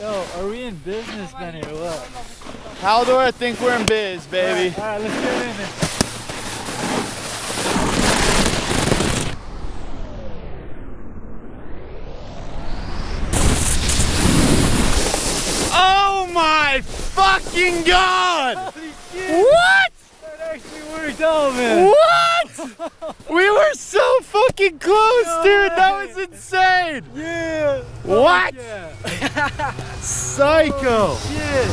Yo, are we in business then here? What? Haldor, I think we're in biz, baby. All right, let's get in there. Oh my fucking god! What? That actually worked out, man. What? we were so fucking close, No dude. That was insane. Yeah. What? Yeah. Psycho. Oh, shit.